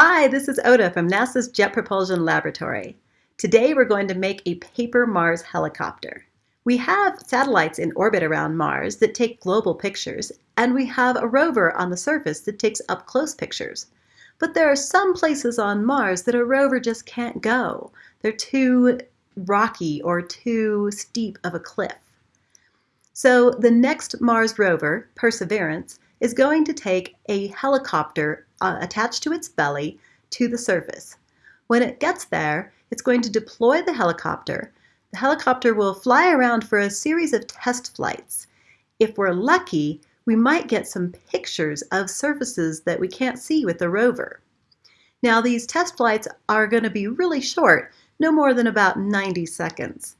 Hi, this is Oda from NASA's Jet Propulsion Laboratory. Today we're going to make a paper Mars helicopter. We have satellites in orbit around Mars that take global pictures, and we have a rover on the surface that takes up-close pictures. But there are some places on Mars that a rover just can't go. They're too rocky or too steep of a cliff. So the next Mars rover, Perseverance, is going to take a helicopter uh, attached to its belly to the surface. When it gets there, it's going to deploy the helicopter. The helicopter will fly around for a series of test flights. If we're lucky, we might get some pictures of surfaces that we can't see with the rover. Now these test flights are going to be really short, no more than about 90 seconds.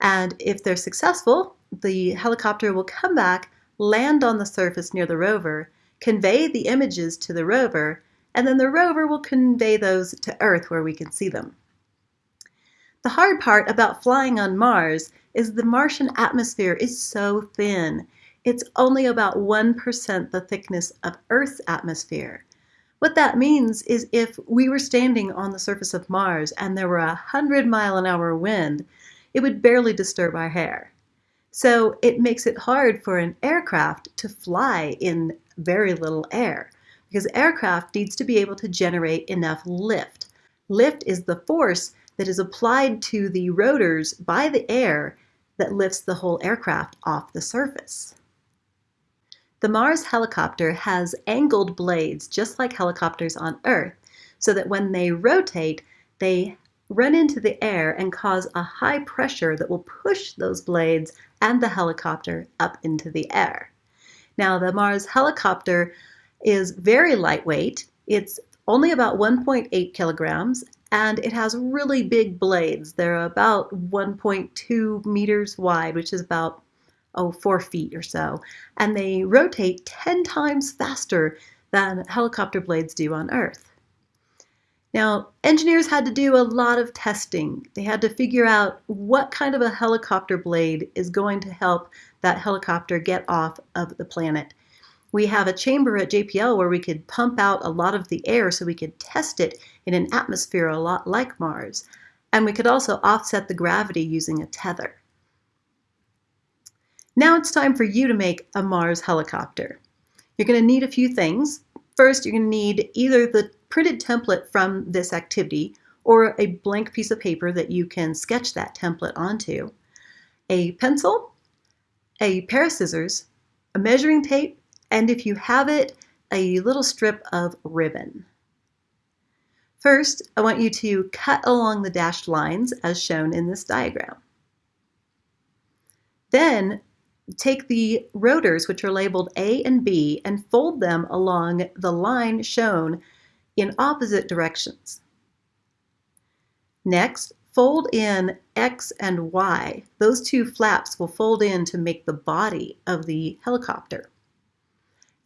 And if they're successful, the helicopter will come back, land on the surface near the rover, convey the images to the rover, and then the rover will convey those to Earth where we can see them. The hard part about flying on Mars is the Martian atmosphere is so thin. It's only about 1% the thickness of Earth's atmosphere. What that means is if we were standing on the surface of Mars and there were a 100 mile an hour wind, it would barely disturb our hair. So it makes it hard for an aircraft to fly in very little air because aircraft needs to be able to generate enough lift. Lift is the force that is applied to the rotors by the air that lifts the whole aircraft off the surface. The Mars helicopter has angled blades just like helicopters on Earth so that when they rotate, they run into the air and cause a high pressure that will push those blades and the helicopter up into the air. Now, the Mars helicopter is very lightweight. It's only about 1.8 kilograms and it has really big blades. They're about 1.2 meters wide, which is about oh, four feet or so. And they rotate 10 times faster than helicopter blades do on Earth. Now, engineers had to do a lot of testing. They had to figure out what kind of a helicopter blade is going to help that helicopter get off of the planet. We have a chamber at JPL where we could pump out a lot of the air so we could test it in an atmosphere a lot like Mars. And we could also offset the gravity using a tether. Now it's time for you to make a Mars helicopter. You're going to need a few things. First, you're going to need either the printed template from this activity or a blank piece of paper that you can sketch that template onto, a pencil, a pair of scissors, a measuring tape, and if you have it, a little strip of ribbon. First, I want you to cut along the dashed lines as shown in this diagram. Then take the rotors, which are labeled A and B, and fold them along the line shown in opposite directions. Next, fold in X and Y. Those two flaps will fold in to make the body of the helicopter.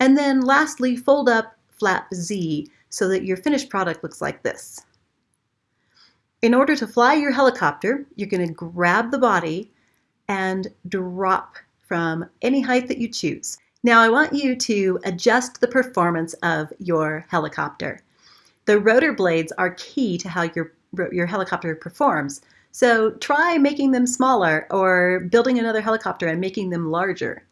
And then lastly, fold up flap Z so that your finished product looks like this. In order to fly your helicopter, you're going to grab the body and drop from any height that you choose. Now I want you to adjust the performance of your helicopter. The rotor blades are key to how your, your helicopter performs. So try making them smaller or building another helicopter and making them larger.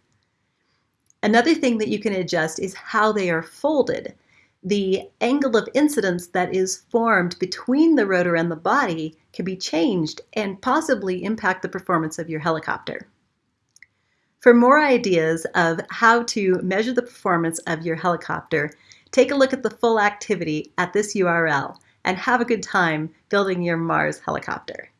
Another thing that you can adjust is how they are folded. The angle of incidence that is formed between the rotor and the body can be changed and possibly impact the performance of your helicopter. For more ideas of how to measure the performance of your helicopter, take a look at the full activity at this URL and have a good time building your Mars helicopter.